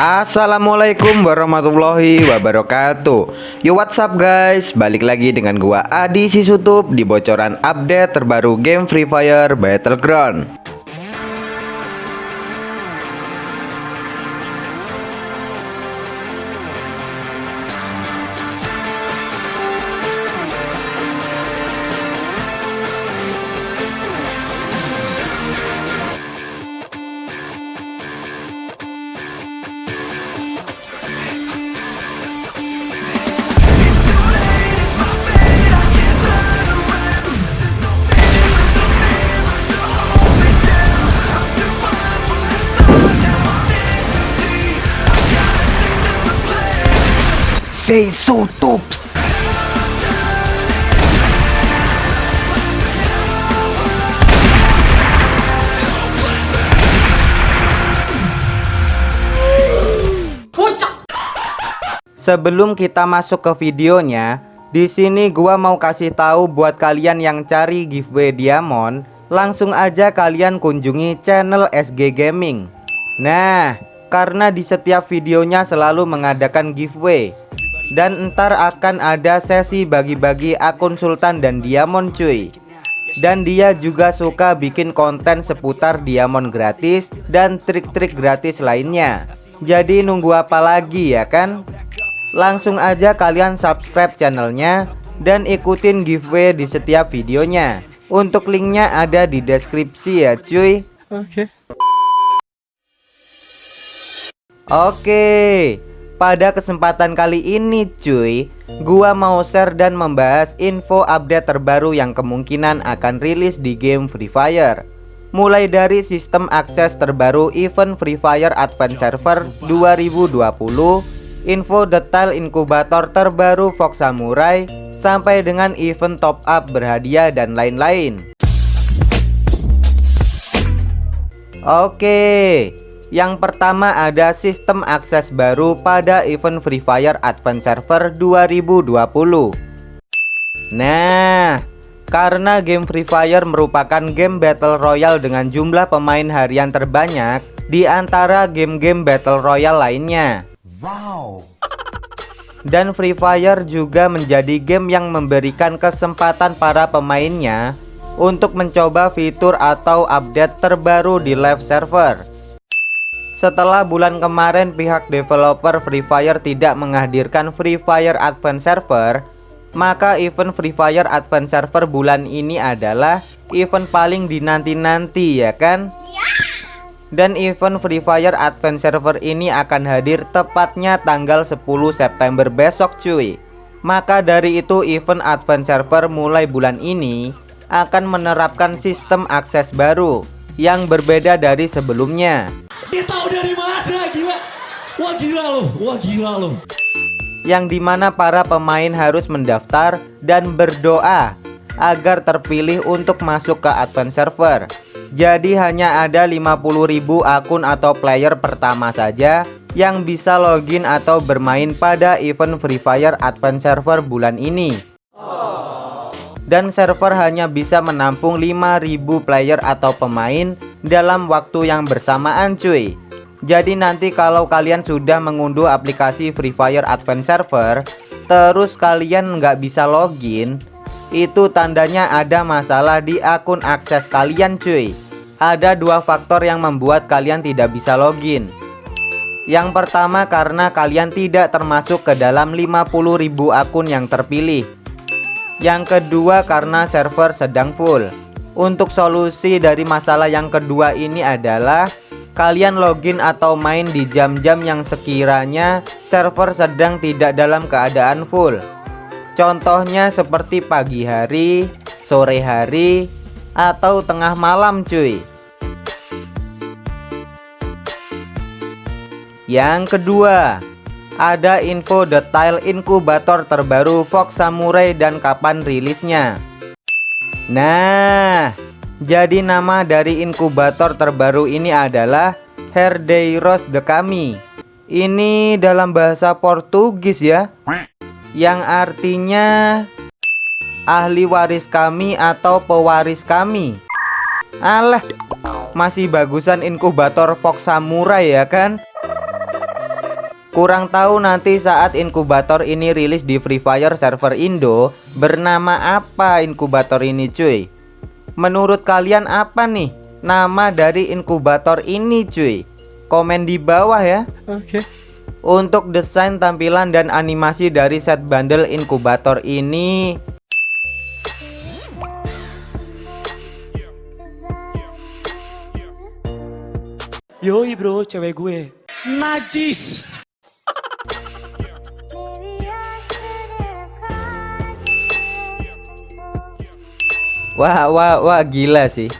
Assalamualaikum warahmatullahi wabarakatuh. Yo what's up guys? Balik lagi dengan gua Adi Sisutup Di bocoran update terbaru game Free Fire Battleground Say so tops. Sebelum kita masuk ke videonya, di sini gua mau kasih tahu buat kalian yang cari giveaway diamond, langsung aja kalian kunjungi channel SG Gaming. Nah, karena di setiap videonya selalu mengadakan giveaway dan ntar akan ada sesi bagi-bagi akun sultan dan diamond cuy. Dan dia juga suka bikin konten seputar diamond gratis dan trik-trik gratis lainnya. Jadi nunggu apa lagi ya kan? Langsung aja kalian subscribe channelnya dan ikutin giveaway di setiap videonya. Untuk linknya ada di deskripsi ya cuy. Oke. Okay. oke. okay. Pada kesempatan kali ini cuy Gua mau share dan membahas info update terbaru yang kemungkinan akan rilis di game Free Fire. Mulai dari sistem akses terbaru event Free Fire Advance Server 2020 Info detail inkubator terbaru Fox Samurai Sampai dengan event top up berhadiah dan lain-lain. Oke yang pertama ada sistem akses baru pada event Free Fire Advance Server 2020 Nah, karena game Free Fire merupakan game Battle Royale dengan jumlah pemain harian terbanyak di antara game-game Battle Royale lainnya. Wow. Dan Free Fire juga menjadi game yang memberikan kesempatan para pemainnya untuk mencoba fitur atau update terbaru di live server setelah bulan kemarin pihak developer Free Fire tidak menghadirkan Free Fire Advance Server Maka event Free Fire Advance Server bulan ini adalah event paling dinanti-nanti ya kan? Dan event Free Fire Advance Server ini akan hadir tepatnya tanggal 10 September besok cuy. Maka dari itu event Advance Server mulai bulan ini akan menerapkan sistem akses baru yang berbeda dari sebelumnya. Dia mana gila. Wah gila loh. Wah gila loh. Yang di mana para pemain harus mendaftar dan berdoa Agar terpilih untuk masuk ke advance server. Jadi hanya ada 50.000 akun atau player pertama saja Yang bisa login atau bermain pada event Free Fire Advance Server bulan ini. Dan server hanya bisa menampung 5000 player atau pemain dalam waktu yang bersamaan cuy jadi nanti kalau kalian sudah mengunduh aplikasi Free Fire Advance Server terus kalian nggak bisa login itu tandanya ada masalah di akun akses kalian cuy. Ada dua faktor yang membuat kalian tidak bisa login. Yang pertama karena kalian tidak termasuk ke dalam 50.000 akun yang terpilih. Yang kedua karena server sedang full. Untuk solusi dari masalah yang kedua ini adalah Kalian login atau main di jam-jam yang sekiranya server sedang tidak dalam keadaan full Contohnya seperti pagi hari, sore hari, atau tengah malam cuy Yang kedua ada info detail inkubator terbaru Fox Samurai dan kapan rilisnya. Nah, jadi nama dari inkubator terbaru ini adalah Herdeiros de Kami. Ini dalam bahasa Portugis ya. Yang artinya ahli waris kami atau pewaris kami. Alah, masih bagusan inkubator Fox Samurai ya kan? Kurang tahu nanti saat inkubator ini rilis di Free Fire server Indo Bernama apa inkubator ini cuy Menurut kalian apa nih nama dari inkubator ini cuy Komen di bawah ya Oke. Okay. Untuk desain tampilan dan animasi dari set bundle inkubator ini Yoi bro, cewek gue. Najis. Wah wah wah gila sih.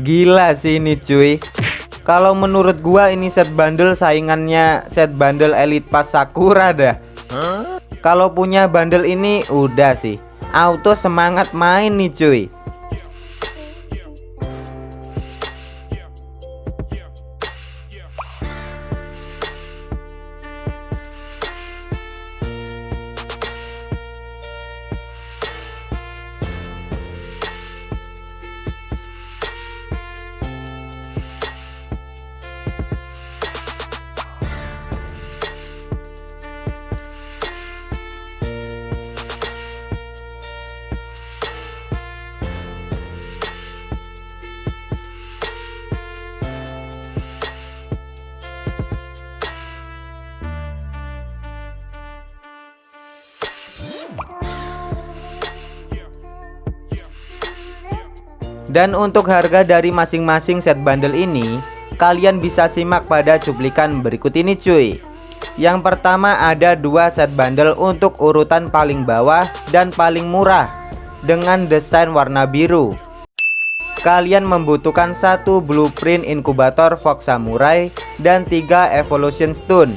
Gila sih ini cuy. Kalau menurut gua ini set bundle saingannya set bundle Elite Pass Sakura dah. Kalau punya bundle ini udah sih. Auto semangat main nih cuy Dan untuk harga dari masing-masing set bundle ini Kalian bisa simak pada cuplikan berikut ini cuy. Yang pertama ada dua set bundle untuk urutan paling bawah dan paling murah Dengan desain warna biru. Kalian membutuhkan satu blueprint inkubator Fox Samurai dan tiga evolution stone.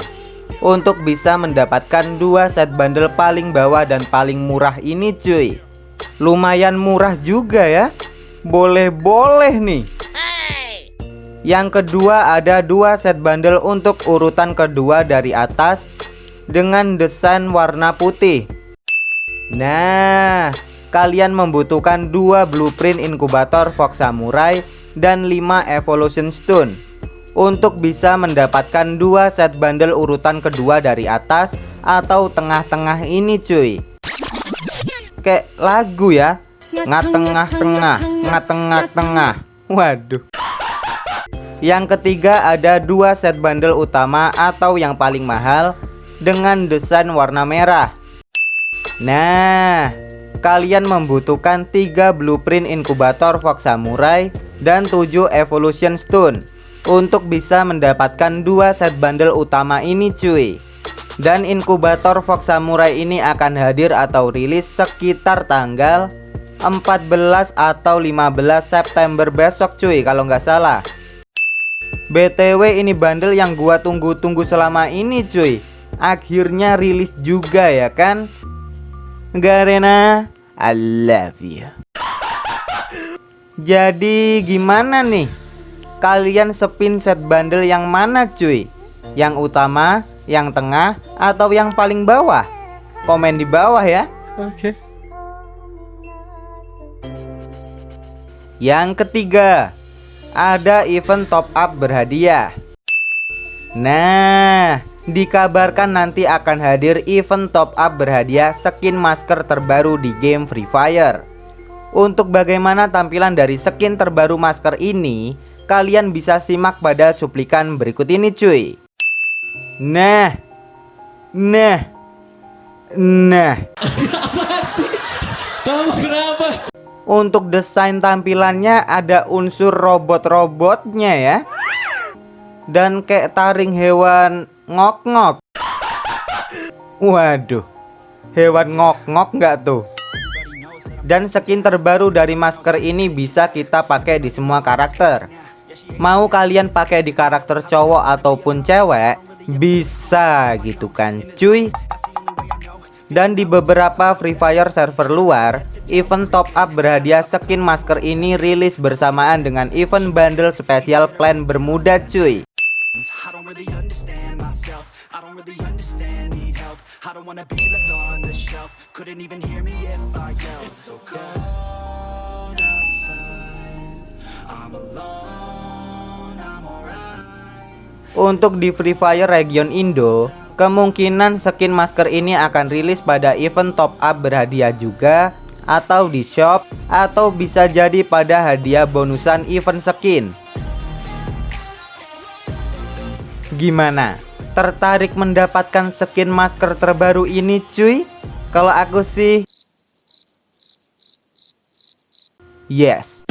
Untuk bisa mendapatkan dua set bundle paling bawah dan paling murah ini cuy. Lumayan murah juga ya boleh-boleh nih. Yang kedua ada dua set bundle untuk urutan kedua dari atas Dengan desain warna putih. Nah Kalian membutuhkan dua blueprint inkubator Fox Samurai Dan 5 evolution stone. Untuk bisa mendapatkan dua set bundle urutan kedua dari atas Atau tengah-tengah ini cuy. Kayak lagu ya Ngatengah-tengah Ngatengah-tengah Waduh. Yang ketiga ada dua set bundle utama atau yang paling mahal Dengan desain warna merah. Nah Kalian membutuhkan tiga blueprint inkubator Fox Samurai Dan 7 evolution stone Untuk bisa mendapatkan dua set bundle utama ini cuy. Dan inkubator Fox Samurai ini akan hadir atau rilis sekitar tanggal 14 atau 15 September besok cuy kalau nggak salah. BTW ini bundle yang gua tunggu-tunggu selama ini cuy. Akhirnya rilis juga ya kan? Garena I love you. Jadi gimana nih? Kalian sepin set bundle yang mana cuy? Yang utama, yang tengah, atau yang paling bawah? Komen di bawah ya. Oke. okay. Yang ketiga, ada event top up berhadiah. Nah, dikabarkan nanti akan hadir event top up berhadiah skin masker terbaru di game Free Fire. Untuk bagaimana tampilan dari skin terbaru masker ini, kalian bisa simak pada cuplikan berikut ini cuy. Nah, nah, nah. Apa sih? Kamu kenapa? Untuk desain tampilannya ada unsur robot-robotnya ya. Dan kayak taring hewan ngok-ngok. Waduh Hewan ngok-ngok nggak tuh? Dan skin terbaru dari masker ini bisa kita pakai di semua karakter. Mau kalian pakai di karakter cowok ataupun cewek Bisa gitu kan cuy? Dan di beberapa Free Fire server luar Event top up berhadiah skin masker ini rilis bersamaan dengan event bundle spesial plan Bermuda cuy. Untuk di Free Fire region Indo Kemungkinan skin masker ini akan rilis pada event top up berhadiah juga atau di shop atau bisa jadi pada hadiah bonusan event skin. Gimana? Tertarik mendapatkan skin masker terbaru ini cuy? Kalau aku sih Yes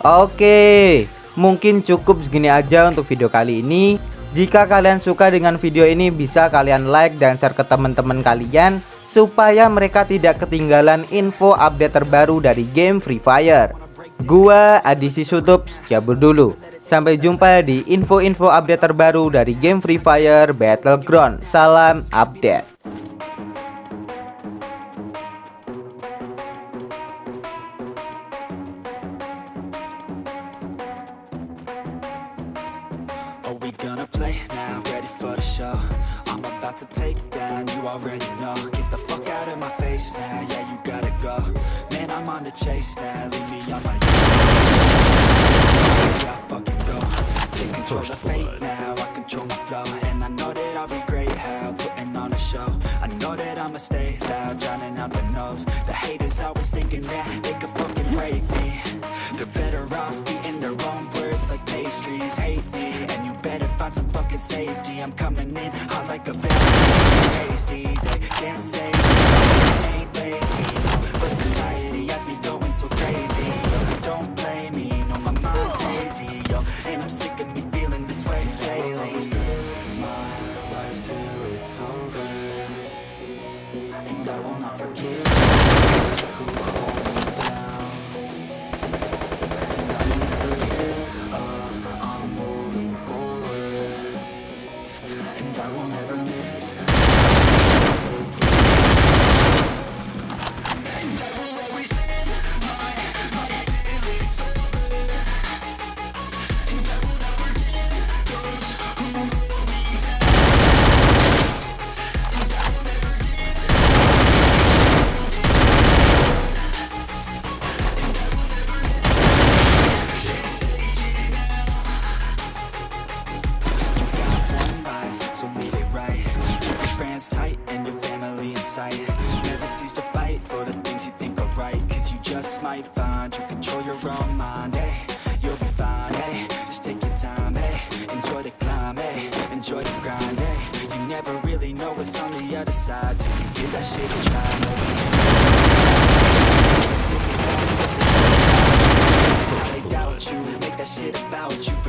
Oke Mungkin cukup segini aja untuk video kali ini Jika kalian suka dengan video ini bisa kalian like dan share ke teman-teman kalian Supaya mereka tidak ketinggalan info update terbaru dari game Free Fire. Gua Adisi Sutup cabut dulu. Sampai jumpa di info-info update terbaru dari game Free Fire Battleground. Salam update I'm about to take down, you already know. Get the fuck out of my face now, yeah you gotta go. Man, I'm on the chase now, leave me on my own. Yeah, fucking go. Take control of fate now, fucking safety I'm coming in hot like a bad pasties They can't say I ain't lazy But society has me going so crazy. Don't blame me, no my mind's hazy yo. And I'm sick of me feeling this way daily shit about you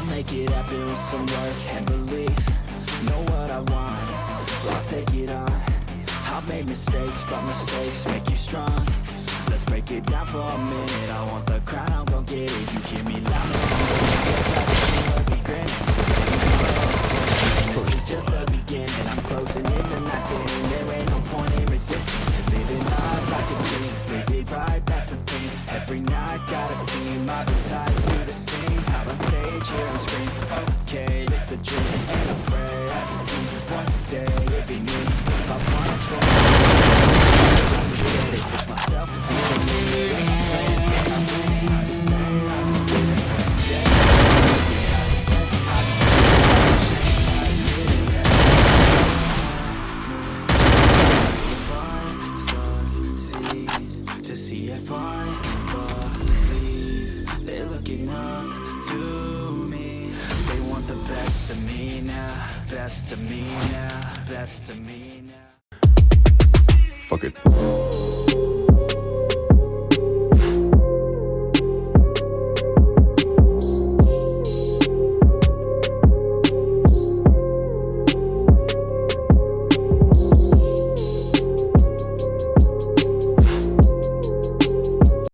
I'll make it happen with some work and belief. Know what I want, so I'll take it on. I've made mistakes, but mistakes make you strong. Let's break it down for a minute. I want the crown, I'm gon' get it. You hear me loud and be granted This is just the beginning. I'm closing in the night getting There. Ain't no point in resisting. Living life like a dream. Live it right, that's the thing. Every night got a team. I've been tied to the scene on stage, here I'm screaming Okay, it's a dream. And I pray as a team One day it'll be me. If I wanna try I can get it. Push myself to the limit now, best of me now, best of me now. Fuck it.